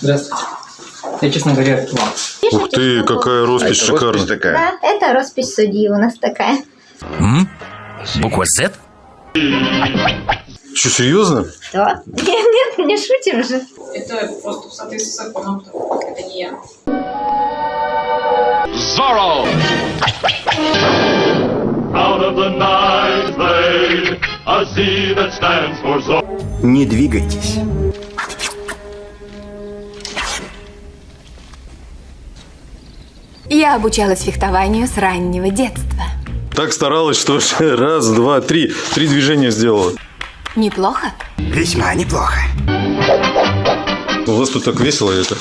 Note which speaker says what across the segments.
Speaker 1: Здравствуйте. Я, честно говоря, вам.
Speaker 2: Ух ты, какая
Speaker 3: А
Speaker 2: роспись
Speaker 3: это роспись
Speaker 2: шикарная.
Speaker 3: такая.
Speaker 4: Да, это роспись судьи у нас такая.
Speaker 5: М? Буква Z?
Speaker 2: Что, серьезно?
Speaker 4: Что? Нет, нет, не шутим же.
Speaker 6: Это просто в соответствии с законом, это не я.
Speaker 7: Out of the night blade, a Z that stands for Zorro.
Speaker 3: Не двигайтесь.
Speaker 8: Я обучалась фехтованию с раннего детства.
Speaker 2: Так старалась, что раз, два, три. Три движения сделала.
Speaker 8: Неплохо?
Speaker 3: Весьма неплохо.
Speaker 2: У вас тут так весело это.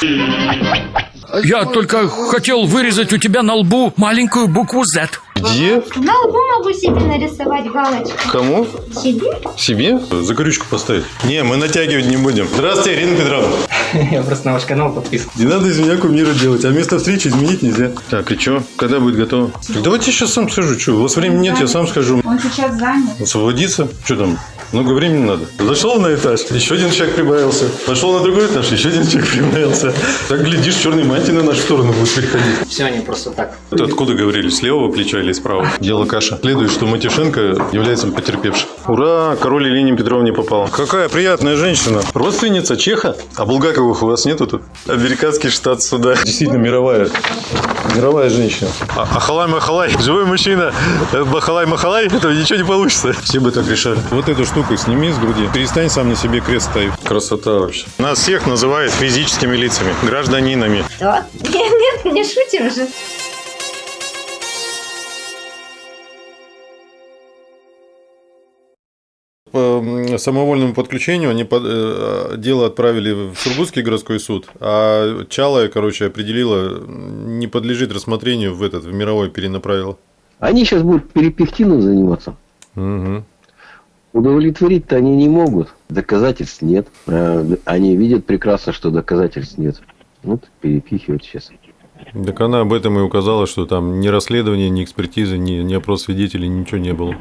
Speaker 5: Я только хотел вырезать у тебя на лбу маленькую букву Z.
Speaker 2: Где?
Speaker 4: На лбу могу себе нарисовать галочку.
Speaker 2: Кому?
Speaker 4: Себе?
Speaker 2: Себе? Закорючку поставить. Не, мы натягивать не будем. Здравствуйте, Ирина Петровна.
Speaker 1: Я просто на ваш канал подписан.
Speaker 2: Не надо из меня кумира делать, а место встречи изменить нельзя. Так, и что? Когда будет готово? Так давайте я сейчас сам схожу. Что, у вас времени нет, я сам схожу.
Speaker 6: Он сейчас занят.
Speaker 2: Освободиться? Что там? Много времени надо. Зашел на этаж, еще один человек прибавился. Пошел на другой этаж, еще один человек прибавился. Так, глядишь, черный мантий на нашу сторону будет приходить.
Speaker 1: Все они просто так.
Speaker 2: Это откуда говорили? С левого плеча или с правого? Дело каша. Следует, что Матюшенко является потерпевшим. Ура! Король Елене Петровне попала. Какая приятная женщина. Родственница Чеха? А Булгаковых у вас нету тут? Американский штат суда. Действительно мировая. Мировая женщина. А, Ахалай-махалай. Живой мужчина. Э, Бахалай-махалай. Этого ничего не получится. Все бы так решали. Вот эту штуку сними с груди. Перестань сам на себе крест ставить. Красота вообще. Нас всех называют физическими лицами. Гражданинами.
Speaker 4: Что? Нет, нет, не шутим же.
Speaker 2: Самовольному подключению они под- э, дело отправили в Сургутский городской суд, а Чалая, короче, определила, не подлежит рассмотрению в этот, в мировой перенаправила.
Speaker 9: Они сейчас будут перепехтином заниматься.
Speaker 2: Мгм.
Speaker 9: Удовлетворить-то они не могут. Доказательств нет. Э, Они видят прекрасно, что доказательств нет. Вот перепихивают сейчас.
Speaker 2: Так она об этом и указала, что там ни расследования, ни экспертизы, ни, ни опрос свидетелей, ничего не было.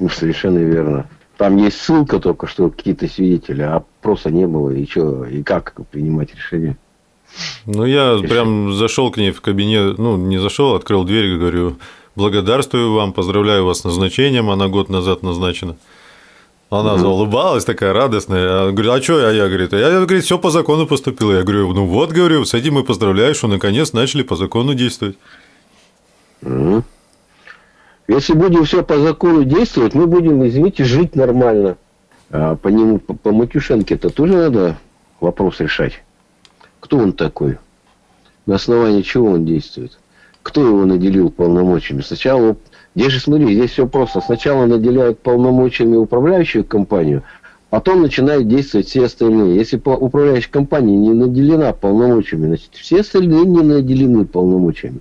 Speaker 9: Ну, совершенно верно. Там есть ссылка только, что какие-то свидетели, а опроса не было. И что, и как принимать решение?
Speaker 2: Ну, я прям зашел к ней в кабинет, ну, не зашел, открыл дверь, говорю, благодарствую вам, поздравляю вас с назначением, она год назад назначена. Она заулыбалась, такая радостная. А, Говорит, а что? А я, говорит, я, говорит, все по закону поступило. Я говорю, ну вот, говорю, с этим и поздравляю, что наконец начали по закону действовать.
Speaker 9: Мгм. Если будем все по закону действовать, мы будем, извините, жить нормально. А по нему, по, по Матюшенке-то тоже надо вопрос решать. Кто он такой? На основании чего он действует? Кто его наделил полномочиями? Сначала, здесь же смотри, здесь все просто. Сначала наделяют полномочиями управляющую компанию, потом начинают действовать все остальные. Если управляющая компания не наделена полномочиями, значит, все остальные не наделены полномочиями.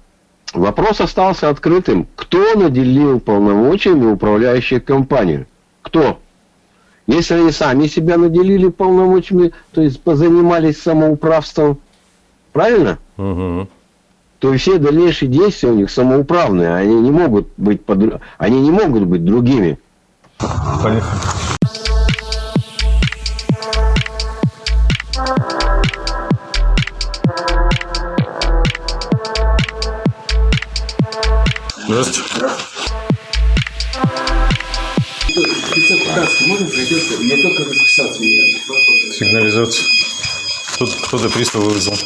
Speaker 9: Вопрос остался открытым. Кто наделил полномочиями управляющую компанию? Кто? Если они сами себя наделили полномочиями, то есть позанимались самоуправством, правильно?
Speaker 2: Угу.
Speaker 9: То все дальнейшие действия у них самоуправные, они не могут быть под... они не могут быть другими.
Speaker 2: Поехали. Здравствуйте.
Speaker 1: Я только расписаться
Speaker 2: Сигнализация. Тут кто-то пристав вызвал.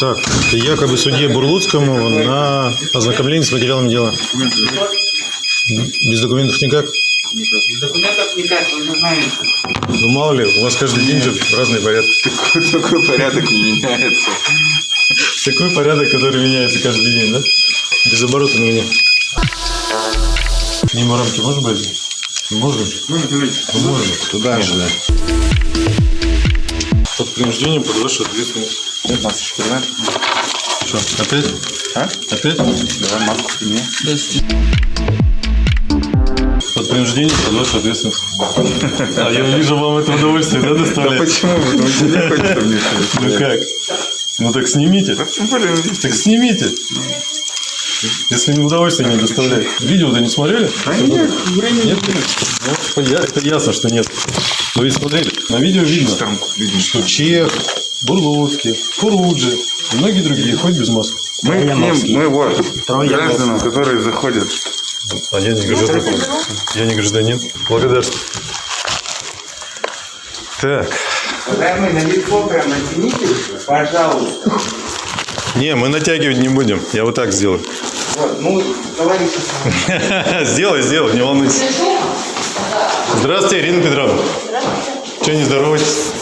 Speaker 2: Так, якобы судье Бурлуцкому на ознакомление с материалом дела. Без документов никак?
Speaker 1: Документов никак, вы же знаете.
Speaker 2: Ну, мало ли, у вас каждый день же разный порядок.
Speaker 3: Такой порядок не меняется.
Speaker 2: Такой порядок, который меняется каждый день, да? Без оборота на меня. Мимо рамки можно брать? Можно? Можно.
Speaker 3: Туда же, да.
Speaker 2: Под принуждением под вашу ответственность.
Speaker 3: 15 километров.
Speaker 2: Что, опять?
Speaker 3: А?
Speaker 2: Опять?
Speaker 3: Давай маску сними.
Speaker 2: Под принуждением под вашу ответственность. А я вижу, вам это удовольствие, да,
Speaker 3: Да
Speaker 2: доставляет?
Speaker 3: почему? Потому что не хочется мне
Speaker 2: Ну как? Ну так снимите. Так снимите. Если не удовольствие не доставляет. Видео-то не смотрели?
Speaker 3: А нет, времени
Speaker 2: Нет? Ну, я- это ясно, что нет. Вы ведь смотрели, на видео видно,
Speaker 3: Там видно.
Speaker 2: что Чех, Бурлуцкий, Фуруджи и многие другие ходят без маски.
Speaker 3: Мы ним, мы вот, гражданам, которые заходят.
Speaker 2: А я не гражданин. Я не гражданин. Благодарствую. Так.
Speaker 1: Уважаемый, на лицо прям натяните, пожалуйста.
Speaker 2: Не, мы натягивать не будем. Я вот так сделаю.
Speaker 1: Вот, ну, говорите сами.
Speaker 2: Сделай, сделай, не волнуйся. Здравствуйте, Ирина Петровна. Здравствуйте. Че не здороваетесь?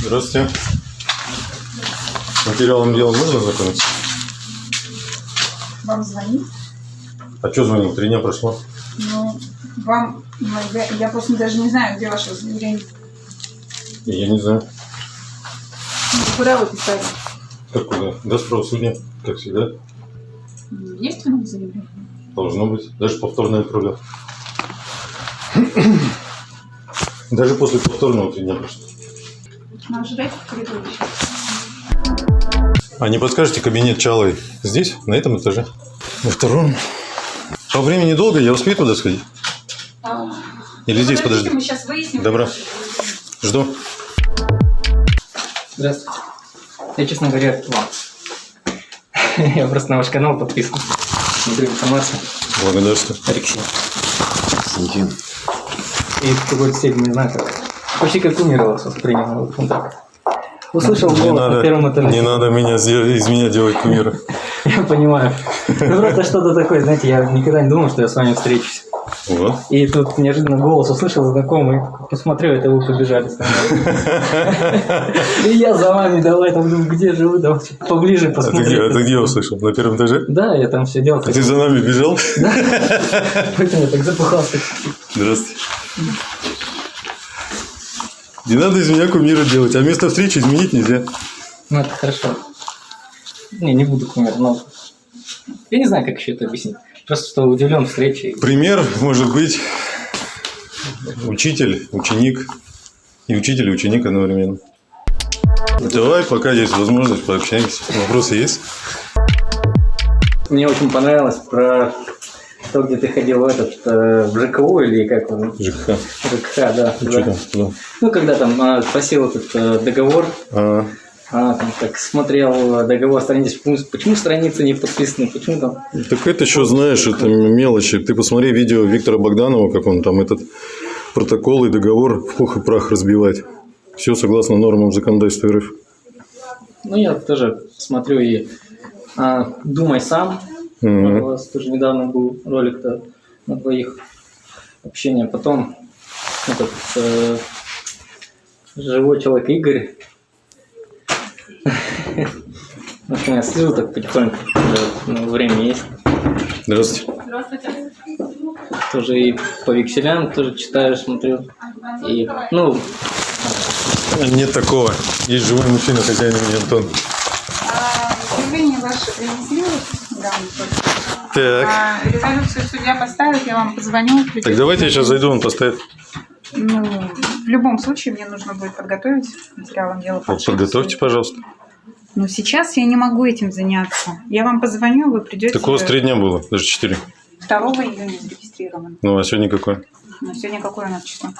Speaker 2: Здравствуйте. С материалом дела можно знакомиться?
Speaker 6: Вам звонить?
Speaker 2: А что звонил? Три дня прошло.
Speaker 6: Ну, вам... ну, я, я просто даже не знаю, где ваше заявление.
Speaker 2: Я не знаю.
Speaker 6: Ну, Куда вы писали?
Speaker 2: Как куда? До правосудия, как всегда.
Speaker 6: Ну, Есть у нас заявление?
Speaker 2: Должно быть. Даже повторно отправлял. Даже после повторного три дня прошло.
Speaker 6: Ну, в коридоре сейчас.
Speaker 2: А не подскажете кабинет Чалой здесь, на этом этаже? На втором? По времени долго, я успею туда сходить? Или здесь подожди?
Speaker 6: Мы сейчас выясним.
Speaker 2: Добро. Жду.
Speaker 1: Здравствуйте. Я, честно говоря, вам. Я просто на ваш канал подписан. Смотрю информацию.
Speaker 2: Благодарствую.
Speaker 1: Алексей. И в какой-то степени, не знаю, как. Почти как умер вас воспринял. Вот так. Услышал
Speaker 2: Не
Speaker 1: голос на первом
Speaker 2: надо,
Speaker 1: этаже.
Speaker 2: не надо меня, из меня делать кумира.
Speaker 1: Я понимаю. Ну, просто что-то такое, знаете, я никогда не думал, что я с вами встречусь.
Speaker 2: Вот.
Speaker 1: И тут неожиданно голос услышал знакомый, посмотрел, это вы побежали со мной. И я за вами, давай, там, думаю, где же вы, давайте поближе
Speaker 2: А где, а ты где услышал? На первом этаже?
Speaker 1: Да, я там все делал.
Speaker 2: А ты за нами бежал?
Speaker 1: Поэтому я так запыхался.
Speaker 2: Здравствуйте. Не надо из меня кумира делать, а место встречи изменить нельзя.
Speaker 1: Ну, это хорошо. Не, не буду кумир, но... Я не знаю, как еще это объяснить. Просто что удивлен встрече.
Speaker 2: Пример может быть учитель, ученик и учитель и ученик одновременно. Давай, пока есть возможность, пообщаемся. Вопросы есть?
Speaker 1: Мне очень понравилось про то, где ты ходил в этот, э, в ЖКУ или как он?
Speaker 2: ЖКХ.
Speaker 1: ЖКХ, да.
Speaker 2: Ну,
Speaker 1: да. Ну, когда там а, просил этот э, договор,
Speaker 2: А,
Speaker 1: а, там так смотрел договор страницы, почему, почему страницы не подписаны, почему там...
Speaker 2: так это что, знаешь, это мелочи. Ты посмотри видео Виктора Богданова, как он там этот протокол и договор в пух и прах разбивает. Все согласно нормам законодательства РФ.
Speaker 1: Ну, я тоже смотрю и а, думай сам.
Speaker 2: Мгм.
Speaker 1: У вас тоже недавно был ролик-то на двоих общения. Потом этот э, живой человек Игорь. В общем, я слежу так потихоньку, ну, время есть.
Speaker 2: Здравствуйте.
Speaker 6: Здравствуйте.
Speaker 1: Тоже и по векселям тоже читаю, смотрю. И, ну,
Speaker 2: Нет такого. Есть живой мужчина, хозяин имени Антон.
Speaker 6: Заявление ваше принесли? Да.
Speaker 2: Так.
Speaker 6: А, резолюцию судья поставит, я вам позвоню.
Speaker 2: Так давайте я сейчас зайду, он поставит.
Speaker 6: Ну, в любом случае мне нужно будет подготовить материалом дела.
Speaker 2: Вот подготовьте, пожалуйста.
Speaker 6: Ну, сейчас я не могу этим заняться. Я вам позвоню, вы придете.
Speaker 2: Так у вас три дня было, даже четыре.
Speaker 6: 2 июня зарегистрирован.
Speaker 2: Ну, а сегодня какое?
Speaker 6: Ну, сегодня какое у нас число?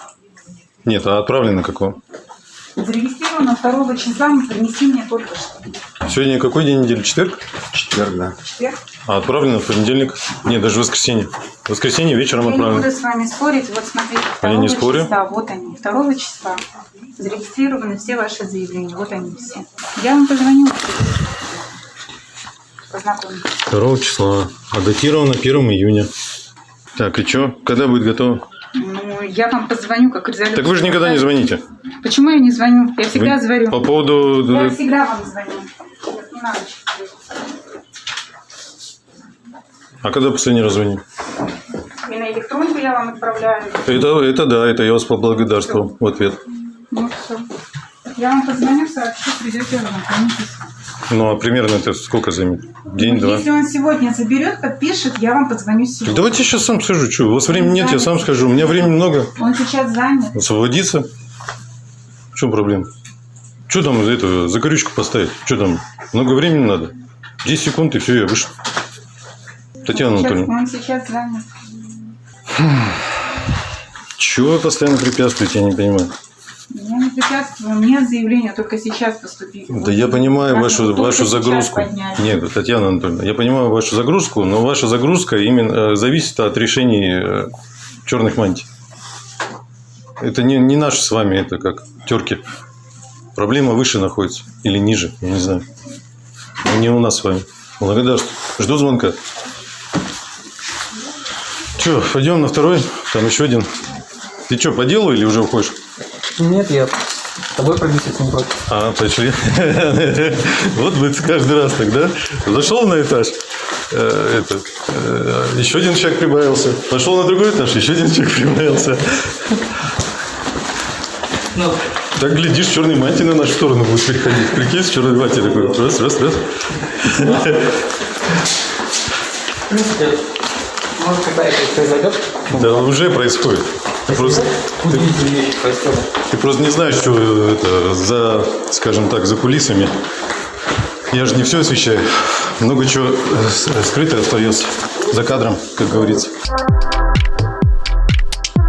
Speaker 2: Нет, а отправлено какого?
Speaker 6: Зарегистрировано 2 числа, мы принесли мне только что.
Speaker 2: Сегодня какой день недели? Четверг?
Speaker 3: Четверг, да.
Speaker 6: Четверг.
Speaker 2: А отправлено в понедельник? Нет, даже в воскресенье. В воскресенье вечером
Speaker 6: Я не
Speaker 2: отправлено.
Speaker 6: буду с вами спорить. Вот смотрите, 2
Speaker 2: А я не спорю.
Speaker 6: числа, вот они. 2 числа зарегистрированы все ваши заявления. Вот они все. Я вам позвоню. Познакомлюсь.
Speaker 2: 2 числа. А датировано 1 июня. Так, и что? Когда будет готово?
Speaker 6: Ну, я вам позвоню, как резолюция.
Speaker 2: Так вы же никогда не звоните.
Speaker 6: Почему я не звоню? Я всегда
Speaker 2: Вы-
Speaker 6: звоню.
Speaker 2: По поводу...
Speaker 6: Я всегда вам звоню. Не надо.
Speaker 2: А когда последний раз звонили?
Speaker 6: И на электронку я вам отправляю.
Speaker 2: Это, это да, это я вас поблагодарствовал в ответ.
Speaker 6: Ну, все. Я вам позвоню, сообщу, придете, ознакомитесь.
Speaker 2: Ну, а примерно это сколько займет? День-два?
Speaker 6: Если он сегодня заберет, подпишет, я вам позвоню сегодня.
Speaker 2: давайте я сейчас сам скажу. Что, у вас времени нет, я сам скажу. У меня времени много.
Speaker 6: Он сейчас занят.
Speaker 2: Освободиться. В чем проблема? Что там за это, за корючку поставить? Что там? Много времени надо? 10 секунд и все, я вышел. Татьяна
Speaker 6: Сейчас-
Speaker 2: Анатольевна.
Speaker 6: он сейчас занят.
Speaker 2: Чего вы постоянно препятствуете, я не понимаю.
Speaker 6: Я не препятствую, у меня заявление только сейчас поступило.
Speaker 2: Да я понимаю вашу, вашу загрузку. Нет, Татьяна Анатольевна, я понимаю вашу загрузку, но ваша загрузка именно э, зависит от решений э, черных мантий. Это не, не наши с вами, это как терки. Проблема выше находится или ниже, я не знаю. Но не у нас с вами. Благодарствую. Жду звонка. Че, пойдем на второй? Там еще один. Ты что, по делу или уже уходишь?
Speaker 1: Нет, я с тобой пробиться ним против.
Speaker 2: А, пошли. Вот бы каждый раз тогда. Зашел на этаж, э, это, э, еще один человек прибавился. Пошел на другой этаж, еще один человек прибавился.
Speaker 1: Ну,
Speaker 2: Так, глядишь, черный мантий на нашу сторону будет переходить. Прикинь, с черной мантий такой. Раз, раз, раз.
Speaker 1: может, когда это произойдет,
Speaker 2: Да уже происходит. Ты просто,
Speaker 1: происходят.
Speaker 2: ты просто не знаешь, что это за, скажем так, за кулисами. Я же не все освещаю. Много чего э, скрыто остается за кадром, как говорится.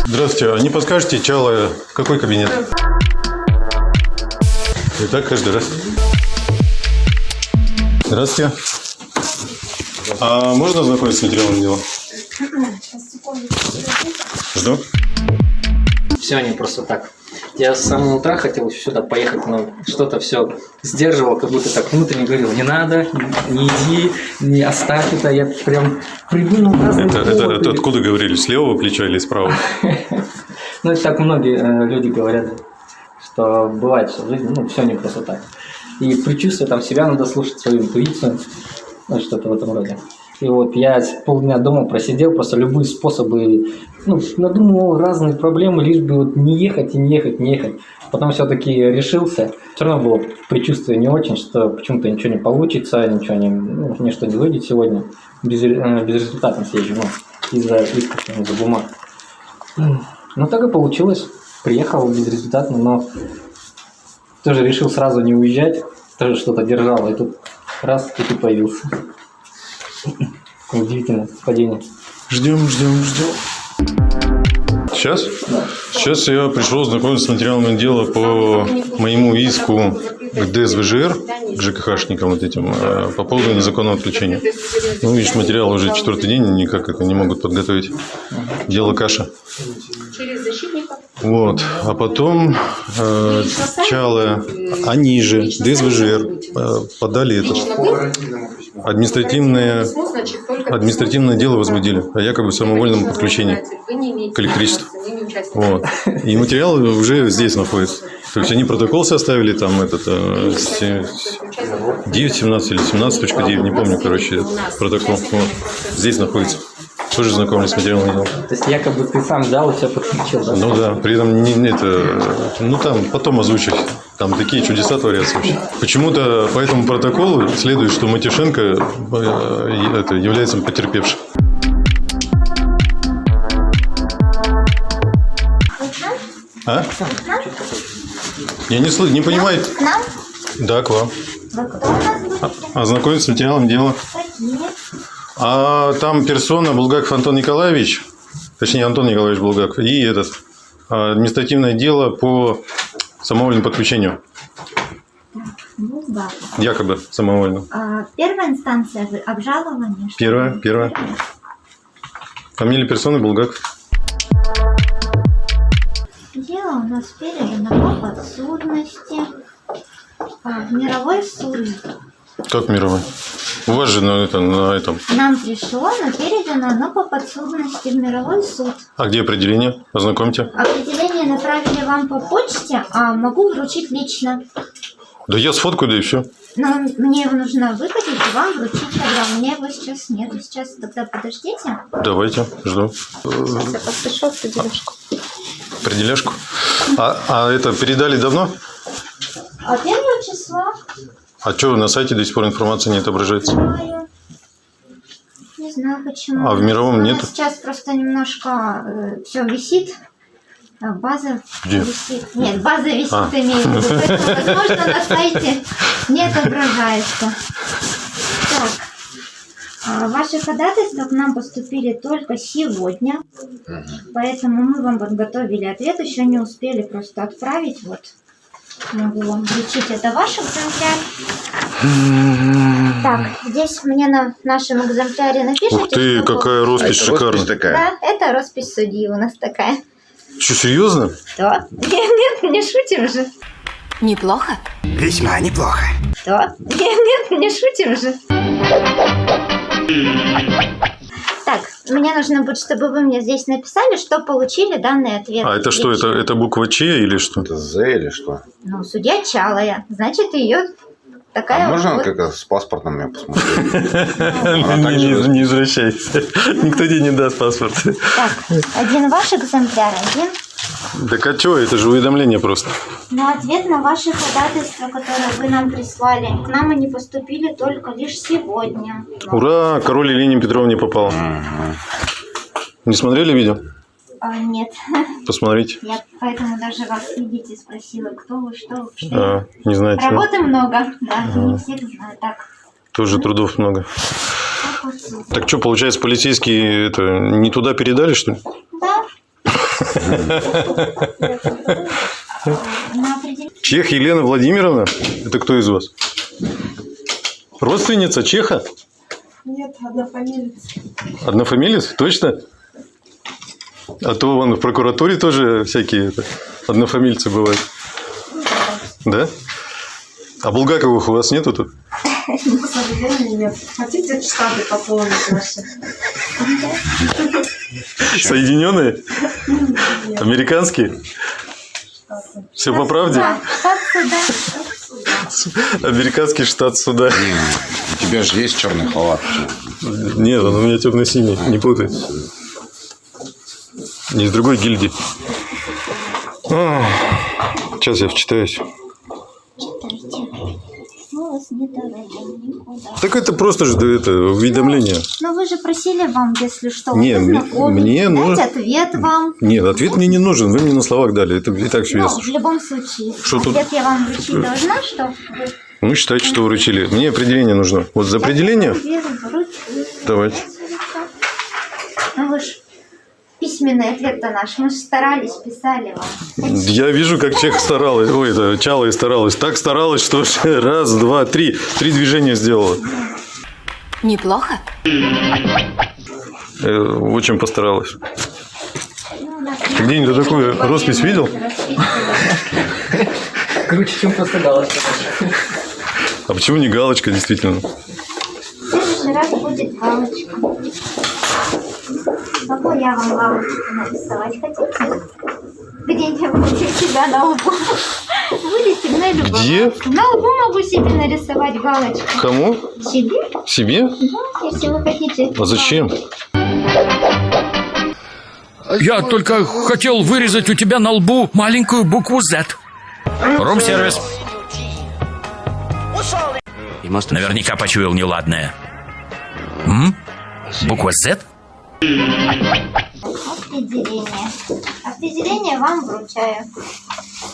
Speaker 2: Здравствуйте, а не подскажете, Чала, какой кабинет? И так каждый раз. Здравствуйте. А можно ознакомиться с материалом дела? Жду.
Speaker 1: Все не просто так. Я с самого утра хотел еще сюда поехать, но что-то все сдерживал, как будто так внутренне говорил, не надо, не иди, не оставь это. Я прям придумал разные
Speaker 2: Это, это, это откуда говорили? С левого плеча или с правого?
Speaker 1: Ну, это так многие э, люди говорят, что бывает, что в жизни, ну, все не просто так. И предчувствие там себя надо слушать, свою интуицию, ну, что-то в этом роде. И вот я полдня дома просидел, просто любые способы, ну, надумывал разные проблемы, лишь бы вот не ехать и не ехать, не ехать. Потом все-таки решился. Все равно было предчувствие не очень, что почему-то ничего не получится, ничего не, ну, ничто не выйдет сегодня. Без, э, безрезультатно съезжу, ну, из-за исков, из-за бумаг. Ну, так и получилось. Приехал безрезультатно, но тоже решил сразу не уезжать. Тоже что-то держал, и тут раз, и ты появился. Удивительное совпадение.
Speaker 2: Ждем, ждем, ждем. Сейчас? Сейчас я пришел знакомиться с материалами дела по моему иску к ДСВЖР, к ЖКХшникам вот этим, э, по поводу незаконного отключения. Ну, видишь, материал уже четвертый день, никак это не могут подготовить. Дело каша. Вот. А потом э, Чалы, они же, ДСВЖР, э, подали это административное, административное дело возбудили о якобы самовольном подключении к электричеству. Вот. И материал уже здесь находится. То есть они протокол составили, там этот э, се- 9.17 или 17.9, не помню, короче, протокол. Вот. Здесь находится. Тоже знакомлюсь с материалом дела.
Speaker 1: То есть якобы ты сам взял и все подключил, да?
Speaker 2: Ну да, при этом не, не это, ну там потом озвучить. Там такие чудеса творятся вообще. Почему-то по этому протоколу следует, что Матюшенко э, это, является потерпевшим. А? Я не, слы- не понимаю.
Speaker 4: К нам?
Speaker 2: Да, к вам.
Speaker 4: Вы кто у нас будете?
Speaker 2: Ознакомиться с материалом дела. А там персона Булгаков Антон Николаевич, точнее Антон Николаевич Булгаков, и этот а, административное дело по самовольному подключению.
Speaker 4: Ну да.
Speaker 2: Якобы самовольно.
Speaker 4: А, первая инстанция что
Speaker 2: Первая,
Speaker 4: ли?
Speaker 2: первая. Фамилия персоны Булгаков.
Speaker 4: Дело у нас передано по подсудности а, в мировой суд.
Speaker 2: Как мировой? У вас же на, это, на этом.
Speaker 4: Нам пришло, но передано оно по подсудности в мировой суд.
Speaker 2: А где определение? Ознакомьте.
Speaker 4: Определение направили вам по почте, а могу вручить лично.
Speaker 2: Да я сфоткаю, да и все.
Speaker 4: Но мне его нужно выкатить и вам вручить тогда. У меня его сейчас нет. Сейчас тогда подождите.
Speaker 2: Давайте, жду.
Speaker 4: Сейчас я подпишу определяшку.
Speaker 2: Определяшку. А, а это передали давно?
Speaker 4: А первого числа
Speaker 2: А что на сайте до сих пор информация не отображается?
Speaker 4: знаю. Не знаю почему.
Speaker 2: А в мировом
Speaker 4: У нас
Speaker 2: нету?
Speaker 4: сейчас просто немножко все висит. А, База
Speaker 2: Где?
Speaker 4: висит. Нет, база висит,
Speaker 2: А.
Speaker 4: имею в виду. Возможно, на сайте не отображается. Так. А, Ваши ходатайства к нам поступили только сегодня, поэтому мы вам подготовили ответ, еще не успели просто отправить. Вот могу вам вручить, это ваш экземпляр. Так, здесь мне на нашем экземпляре напишите.
Speaker 2: Ух ты,
Speaker 4: что-
Speaker 2: какая роспись шикарная.
Speaker 4: Да, это роспись судьи у нас такая.
Speaker 2: Что, серьезно?
Speaker 4: Что? Нет, нет, не шутим же.
Speaker 8: Неплохо?
Speaker 10: Весьма неплохо.
Speaker 4: Что? Нет, нет, не шутим же. Так, мне нужно будет, чтобы вы мне здесь написали, что получили данный ответ.
Speaker 2: А это что, это, это буква Ч или что?
Speaker 3: Это З или что?
Speaker 4: Ну, судья Чалая. Значит, ее такая
Speaker 3: А можно
Speaker 4: вот...
Speaker 3: как с паспортом мне посмотреть?
Speaker 2: Не извращайся. Никто тебе не даст паспорт.
Speaker 4: Так, один ваш экземпляр, один.
Speaker 2: Так а что, это же уведомление просто.
Speaker 4: Но ответ на ваши ходатайства, которые вы нам прислали, к нам они поступили только лишь сегодня.
Speaker 2: Ура, король Елене Петровне попал. Не смотрели видео?
Speaker 4: А, нет,
Speaker 2: Посмотрите.
Speaker 4: я поэтому даже вас, видите, спросила, кто вы, что вы, что
Speaker 2: А, не знаете. да?
Speaker 4: Работы много, да, не всех знаю. Так,
Speaker 2: Тоже трудов много. Так что, получается, полицейские это не туда передали, что ли?
Speaker 4: Да.
Speaker 2: Чех Елена Владимировна? Это кто из вас? Родственница Чеха?
Speaker 6: Нет, однофамилец.
Speaker 2: Однофамилец? Точно? А то вон в прокуратуре тоже всякие это, однофамильцы бывают. Да? А Булгаковых у вас нету тут?
Speaker 6: К сожалению, нет. Хотите штаты пополнить наши?
Speaker 2: Соединенные? Американские? Все по правде? Американский штат суда.
Speaker 3: У тебя же есть черный халат.
Speaker 2: Нет, он у меня темно-синий, не путай. Не из другой гильдии. Сейчас я вчитаюсь.
Speaker 4: Вас не никуда.
Speaker 2: Так это просто же это уведомление.
Speaker 4: Но вы же просили вам, если что,
Speaker 2: Не, мне- мне
Speaker 4: дать
Speaker 2: нужно-
Speaker 4: ответ вам.
Speaker 2: Нет, ответ мне не нужен. Вы мне на словах дали. Это и так все
Speaker 4: Ну,
Speaker 2: ясно.
Speaker 4: в любом случае,
Speaker 2: Что тут?
Speaker 4: ответ я вам вручить должна, что вы
Speaker 2: Ну, считайте, что вручили. Мне определение нужно. Вот за определение? Давайте.
Speaker 4: Ну вы ж письменный ответ-то наш, мы же старались, писали вам.
Speaker 2: Я вижу, как Чех старалась. Ой, это Чала и старалась. Так старалась, что раз, два, три. Три движения сделала.
Speaker 8: Неплохо?
Speaker 2: Э, Очень постаралась. Ты где-нибудь такую роспись видел?
Speaker 1: Круче, чем просто галочка.
Speaker 2: А почему не галочка, действительно?
Speaker 4: В следующий раз будет галочка. Могу я вам галочку нарисовать? Хотите? Где-нибудь у себя на лбу. Будете мной любоваться.
Speaker 2: Где?
Speaker 4: На лбу могу себе нарисовать галочку.
Speaker 2: Кому?
Speaker 4: Себе?
Speaker 2: Себе?
Speaker 4: Да, если вы хотите.
Speaker 2: А зачем?
Speaker 5: Я только хотел вырезать у тебя на лбу маленькую букву Z. Рум-сервис. Наверняка почуял неладное. М? Буква Z?
Speaker 4: Определение. Определение вам вручаю.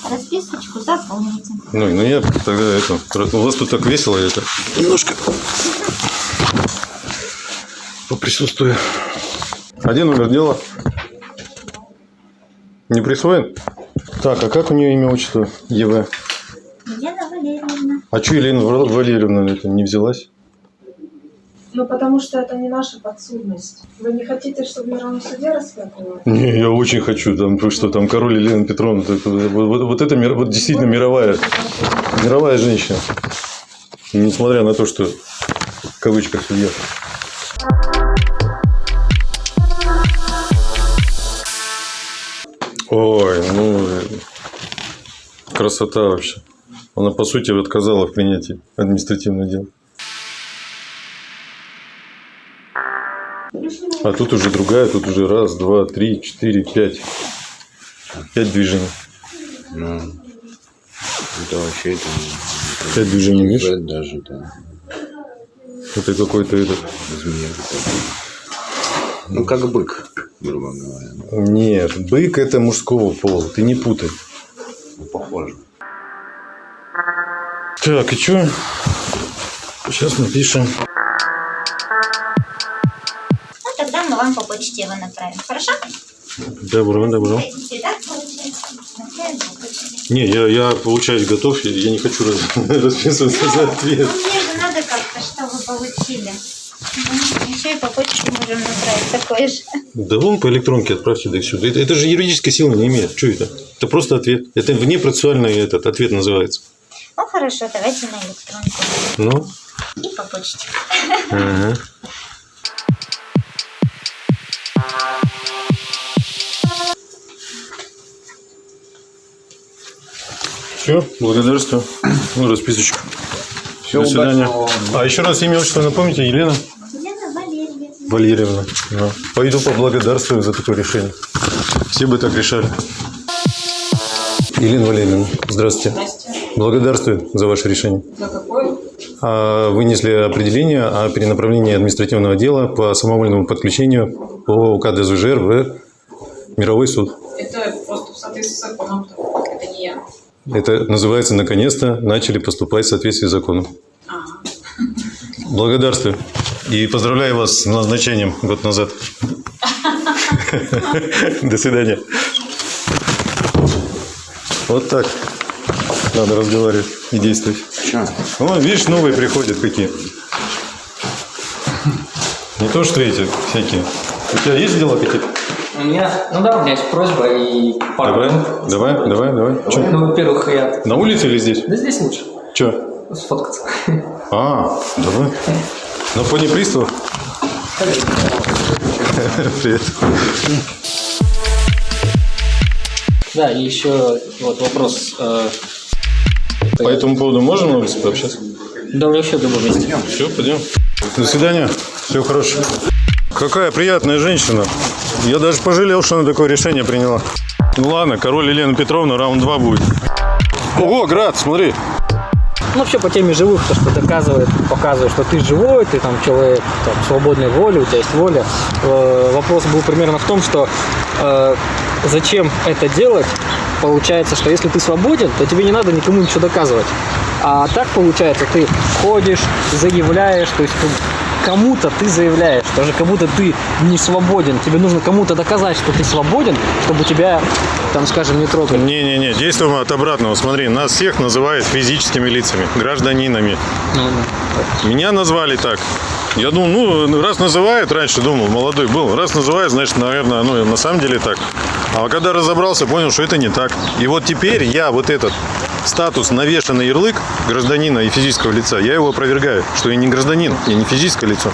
Speaker 4: Расписочку заполните.
Speaker 2: Ну, ну я тогда это... У вас тут так весело, я это... Немножко... Поприсутствую. Один номер дела. Не присвоен? Так, а как у нее имя, отчество? ЕВ.
Speaker 4: Елена Валерьевна.
Speaker 2: А что Елена Ва- Валерьевна это не взялась?
Speaker 6: Ну, потому что это не наша подсудность. Вы не хотите, чтобы в мировом суде рассматривали?
Speaker 2: Не, я очень хочу, там, что там король Елена Петровна, это- вот, вот- это вот действительно мировая, мировая женщина. Несмотря на то, что в кавычках судья. Ой, ну, красота вообще. Она, по сути, отказала в принятии административного дела. А тут уже другая, тут уже раз, два, три, четыре, пять. Пять движений.
Speaker 3: Ну, это вообще это...
Speaker 2: Пять движений, видишь?
Speaker 3: Даже, да.
Speaker 2: Это какой-то этот...
Speaker 3: Змея. Ну, как бык, грубо говоря.
Speaker 2: Нет, бык это мужского пола, ты не путай.
Speaker 3: Ну, похоже.
Speaker 2: Так, и что? Сейчас напишем.
Speaker 4: Вам по почте его направим. Хорошо?
Speaker 2: Добро, добро.
Speaker 4: Почте.
Speaker 2: Не, я, я получаюсь готов, я- не хочу раз- расписываться за ответ.
Speaker 4: Ну, мне же надо как-то, что вы получили. Ну, Еще и по почте можем направить такой же.
Speaker 2: Да вон по электронке отправьте да и все. Это, это же юридической силы не имеет. Что это? Это просто ответ. Это внепроцессуальный этот ответ называется.
Speaker 4: Ну, хорошо, давайте на электронку.
Speaker 2: Ну,
Speaker 4: И по почте.
Speaker 2: ага. Все, благодарствую. Ну, расписочка. До свидания. А еще раз имя, отчество напомните, Елена
Speaker 4: Елена Валерьевна.
Speaker 2: Валерьевна. Да. Пойду поблагодарствую за такое решение. Все бы так решали. Елена Валерьевна, здравствуйте. Благодарствую за ваше решение.
Speaker 6: За какое?
Speaker 2: А, Вынесли определение о перенаправлении административного дела по самовольному подключению по УК ДЗЖР в мировой суд.
Speaker 6: Это просто в соответствии с законом. Это
Speaker 2: называется «наконец-то начали поступать в соответствии с законом». Благодарствую. И поздравляю вас с назначением год назад. До свидания. Вот так. Надо разговаривать и действовать.
Speaker 3: Че?
Speaker 2: О, видишь, новые приходят какие. Не то, что эти всякие. У тебя есть дела какие-то?
Speaker 1: У меня, ну да, у меня есть просьба и пару
Speaker 2: Давай,
Speaker 1: минут.
Speaker 2: давай, давай, давай. Чё?
Speaker 1: Ну, во-первых, я...
Speaker 2: На улице или здесь?
Speaker 1: Да здесь лучше
Speaker 2: Че?
Speaker 1: сфоткаться.
Speaker 2: А, давай. На фоне приставов? Привет.
Speaker 1: Да, и еще вот вопрос. э,
Speaker 2: По этому поводу можно на улице пообщаться?
Speaker 1: Да, вообще в любом месте.
Speaker 2: Все, пойдем. До свидания. Всего хорошего. Какая приятная женщина. Я даже пожалел, что она такое решение приняла. Ну ладно, король Елена Петровна, раунд 2 будет. Ого, Град, смотри.
Speaker 1: Ну, вообще по теме живых, то, что доказывает, показывает, что ты живой, ты там человек там, свободной воли, у тебя есть воля. Э, вопрос был примерно в том, что э, зачем это делать? Получается, что если ты свободен, то тебе не надо никому ничего доказывать. А так получается, ты ходишь, заявляешь, то есть ты- кому-то ты заявляешь, даже как будто ты не свободен. Тебе нужно кому-то доказать, что ты свободен, чтобы тебя, там, скажем, не трогали.
Speaker 2: Не-не-не, действуем от обратного. Смотри, нас всех называют физическими лицами, гражданинами.
Speaker 1: Ну,
Speaker 2: Меня назвали так. Я думал, ну, раз называют, раньше думал, молодой был, раз называют, значит, наверное, ну, на самом деле так. А когда разобрался, понял, что это не так. И вот теперь я вот этот статус, навешанный ярлык гражданина и физического лица, я его опровергаю, что я не гражданин, я не физическое лицо.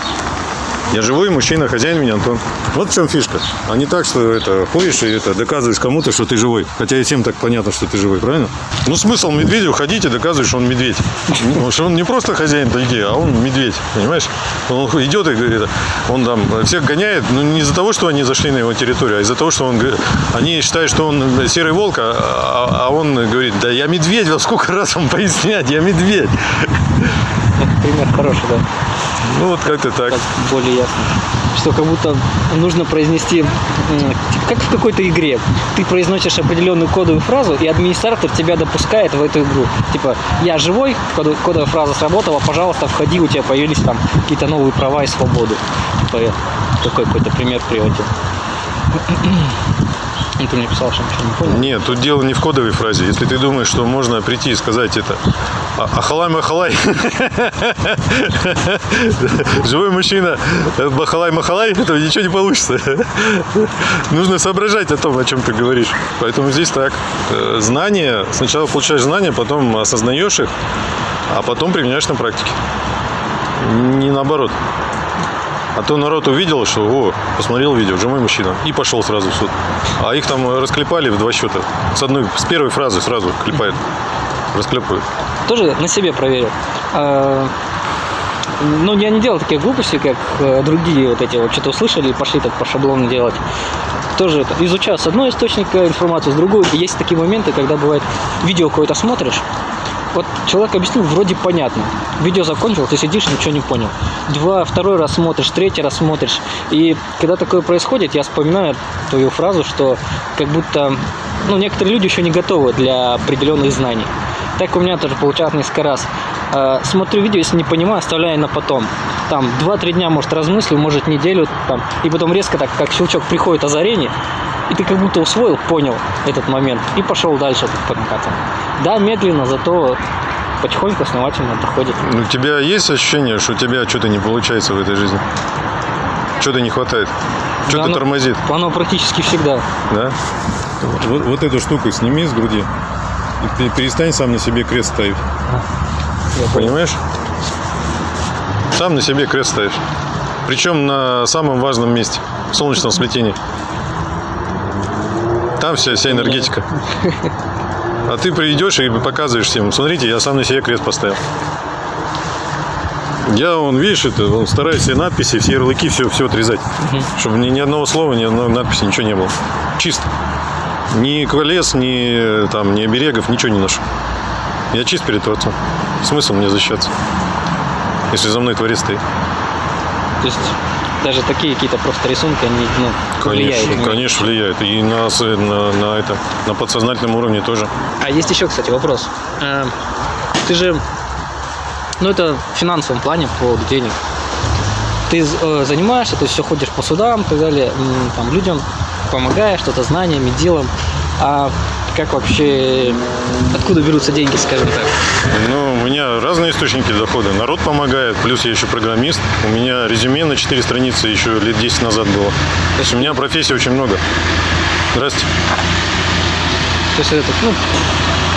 Speaker 2: Я живой мужчина, хозяин меня Антон. Вот в чем фишка. А не так, что это ходишь и это доказываешь кому-то, что ты живой. Хотя и всем так понятно, что ты живой, правильно? Ну смысл медведю ходить и доказывать, что он медведь. Потому что он не просто хозяин тайги, а он медведь, понимаешь? Он идет и говорит, он там всех гоняет, ну не из-за того, что они зашли на его территорию, а из-за того, что он, говорит- они считают, что он серый волк, а, а- а он говорит, да я медведь, во сколько раз вам пояснять, я медведь.
Speaker 1: пример хороший, да.
Speaker 2: Ну вот как-то так.
Speaker 1: так более ясно. Что как будто нужно произнести, м, как в какой-то игре. Ты произносишь определенную кодовую фразу, и администратор тебя допускает в эту игру. Типа, я живой, кодовая, фраза сработала, пожалуйста, входи, у тебя появились там какие-то новые права и свободы. Типа, такой какой-то пример приводил. Ну, ты мне писал, что ничего не понял.
Speaker 2: Нет, тут дело не в кодовой фразе. Если ты думаешь, что можно прийти и сказать это «А- Ахалай Махалай, живой мужчина, Бахалай Махалай, то ничего не получится. Нужно соображать о том, о чем ты говоришь. Поэтому здесь так. Э, Знания, сначала получаешь знания, потом осознаешь их, а потом применяешь на практике. Не наоборот. А то народ увидел, что о, посмотрел видео, живой мужчина, и пошел сразу в суд. А их там расклепали в два счета. С одной, с первой фразы сразу клепают. Расклепывают.
Speaker 1: тоже на себе проверил. А, Ну, я не делал таких глупостей, как э, другие вот эти вот что-то услышали и пошли так по шаблону делать. Тоже это, изучал с одной источника информацию, с другой. И есть такие моменты, когда бывает видео какое-то смотришь, вот человек объяснил, вроде понятно. Видео закончил, ты сидишь, ничего не понял. Два, второй раз смотришь, третий раз смотришь. И когда такое происходит, я вспоминаю твою фразу, что как будто ну, некоторые люди еще не готовы для определенных знаний. Так у меня тоже получалось несколько раз. Э, Смотрю видео, если не понимаю, оставляю на потом. там 2-3 дня, может, размыслил, может, неделю, там, и потом резко так, как щелчок, приходит озарение, и ты как будто усвоил, понял этот момент, и пошел дальше по накатанной. Да, медленно, зато потихоньку, основательно доходит.
Speaker 2: У тебя есть ощущение, что у тебя что-то не получается в этой жизни? Что-то не хватает? Что-то
Speaker 1: оно-
Speaker 2: тормозит,
Speaker 1: Оно практически всегда.
Speaker 2: да? Вот, вот эту штуку сними с груди. И ты перестань сам на себе крест ставить. Понимаешь? Сам на себе крест ставишь. Причем на самом важном месте. В солнечном сплетении. Вся, вся энергетика. А ты придешь и показываешь всем, смотрите, я сам на себе крест поставил. Я, он, видишь, это, он стараюсь все надписи, все ярлыки, все, все отрезать. Чтобы ни, ни одного слова, ни одной надписи, ничего не было. Чисто. Ни колес, ни, там, ни оберегов, ничего не ношу. Я чист перед Творцом. Смысл мне защищаться, если за мной Творец стоит.
Speaker 1: То есть даже такие какие-то просто рисунки, они ну, влияют.
Speaker 2: Конечно,
Speaker 1: на-
Speaker 2: конечно, влияет. И на, на, на это, на подсознательном уровне тоже.
Speaker 1: А есть еще, кстати, вопрос. Э, Ты же, ну это в финансовом плане, по поводу денег. Ты э, занимаешься, то есть все ходишь по судам и так далее, там людям помогаешь, что-то знаниями, делом. А как вообще, откуда берутся деньги, скажем так?
Speaker 2: Ну, у меня разные источники дохода. Народ помогает, плюс я еще программист. У меня резюме на 4 страницы еще лет 10 назад было. То есть у меня профессий очень много. Здрасте.
Speaker 1: То есть это, ну,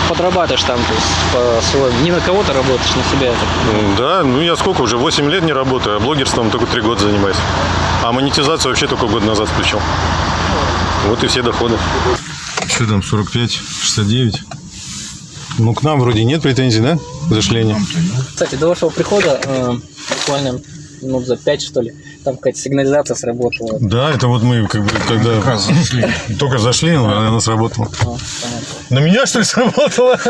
Speaker 1: подрабатываешь там, то есть по своему, не на кого-то работаешь, на себя. это.
Speaker 2: Да, ну я сколько уже, 8 лет не работаю, а блогерством только 3 года занимаюсь. А монетизацию вообще только год назад включил. Вот и все доходы. Что там, 45, 69? Ну, к нам вроде нет претензий, да? Зашление.
Speaker 1: Кстати, до вашего прихода, э, буквально минут за пять, что ли, там какая-то сигнализация сработала.
Speaker 2: Да, это вот мы как бы когда зашли. только зашли, но она сработала.
Speaker 1: А.
Speaker 2: На меня что ли сработала?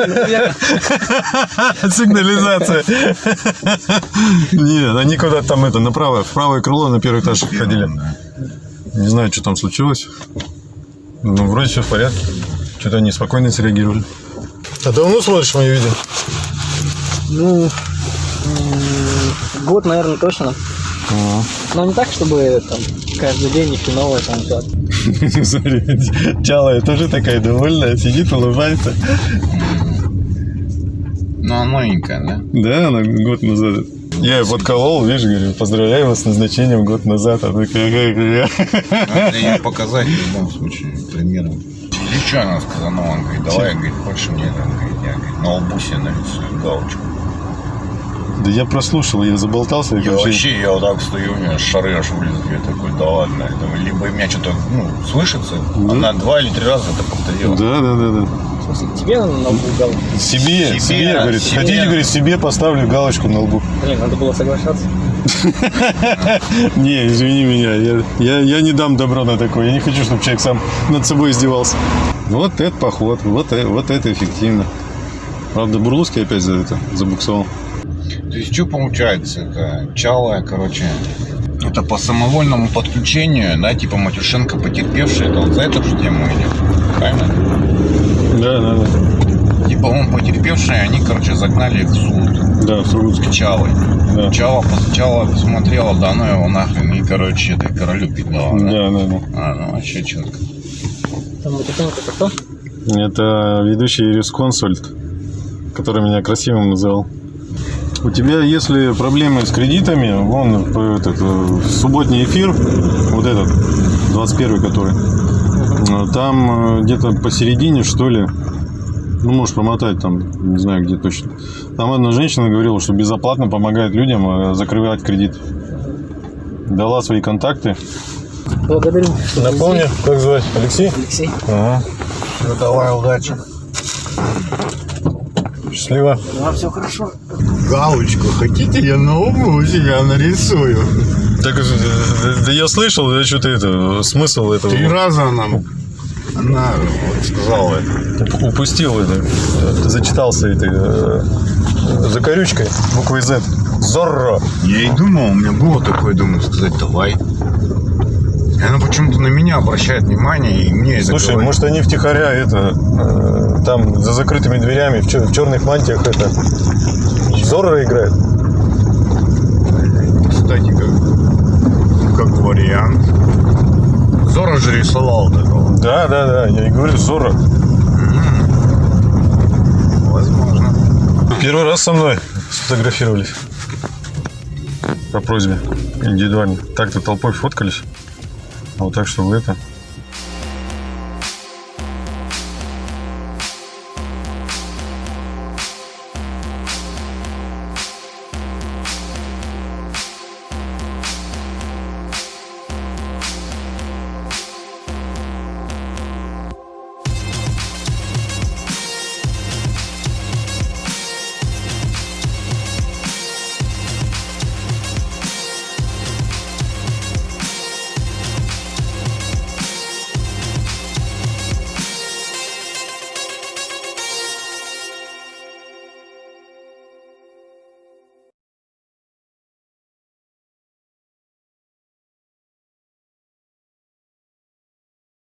Speaker 2: Сигнализация. Нет, они куда-то там это направо, в правое крыло на первый этаж ходили. Не знаю, что там случилось. Ну, вроде все в порядке. Что-то они спокойно среагировали. А давно смотришь мои видео?
Speaker 1: Ну, год, наверное, точно. Но не так, чтобы там каждый день еще новое там всё.
Speaker 2: Смотри, Чалая тоже такая довольная, сидит, улыбается.
Speaker 3: Ну, она новенькая, да?
Speaker 2: Да, она год назад. Я ее подколол, видишь, говорю, поздравляю вас с назначением год назад. Она такая,
Speaker 3: Надо ее показать в любом случае примером. И что она сказала? Ну, он говорит, давай, говорит, хочешь мне, там, говорит, я, говорит, на лбу себе нарисую галочку.
Speaker 2: Да я прослушал, я заболтался.
Speaker 3: Я вообще, я вот так стою, у меня шары аж вылезли. Я такой, да ладно. Я думаю, либо у меня что-то, ну, слышится. Она два или три раза это повторила.
Speaker 2: Да, да, да, да.
Speaker 1: В смысле, тебе на лбу галочку?
Speaker 2: Себе, себе,
Speaker 3: Себе,
Speaker 2: говорит,
Speaker 3: себе.
Speaker 2: хотите, говорит, себе поставлю галочку на лбу.
Speaker 1: Блин, надо было соглашаться.
Speaker 2: Не, извини меня, я, не дам добро на такое. Я не хочу, чтобы человек сам над собой издевался. Вот это поход, вот, э- вот это эффективно. Правда, Бурлуцкий опять за это забуксовал.
Speaker 3: То есть, что получается? Это чалая, короче, это по самовольному подключению, да, типа Матюшенко потерпевший, это вот за эту же тему идет. Правильно?
Speaker 2: Да, да, да.
Speaker 3: Типа он потерпевший, они, короче, загнали их в суд.
Speaker 2: Да, в Сургутске.
Speaker 3: Чалой.
Speaker 2: Да.
Speaker 3: Чала, Чала посмотрела, да ну его нахрен, и, короче, этой королю пидала. Да?
Speaker 2: Да, да, да.
Speaker 3: А, ну вообще четко.
Speaker 1: Там это кто?
Speaker 2: Это ведущий юрисконсульт, который меня красивым называл. У тебя, если проблемы с кредитами, вон э, этот, субботний эфир, вот этот, 21 который, там э, где-то посередине, что ли, ну, можешь промотать там, не знаю, где точно. Там одна женщина говорила, что безоплатно помогает людям э, закрывать кредит. Дала свои контакты.
Speaker 1: Благодарю.
Speaker 2: Напомни, как звать? Алексей?
Speaker 1: Алексей.
Speaker 2: Ага.
Speaker 3: Ну давай, удачи.
Speaker 2: Счастливо.
Speaker 1: Ну, а все хорошо.
Speaker 3: Галочку хотите, я на лбу у себя нарисую.
Speaker 2: Так, э, да я слышал, да что-то это, смысл этого.
Speaker 3: Три раза она, она сказала это.
Speaker 2: Уп- Упустил это, зачитался этой э, закорючкой буквой Z. Зорро.
Speaker 3: Я и думал, у меня было такое, думаю, сказать, давай. И она почему-то на меня обращает внимание, и мне
Speaker 2: Слушай,
Speaker 3: говорит.
Speaker 2: может они втихаря это, э, там за закрытыми дверями в, чер- в черных мантиях это, Зорро играет?
Speaker 3: кстати, как, как вариант. Зора же рисовал этого.
Speaker 2: Да, да, да, я и говорю, Зора.
Speaker 3: Возможно.
Speaker 2: Первый раз со мной сфотографировались. По просьбе индивидуально. Так-то толпой фоткались. А вот так, чтобы это...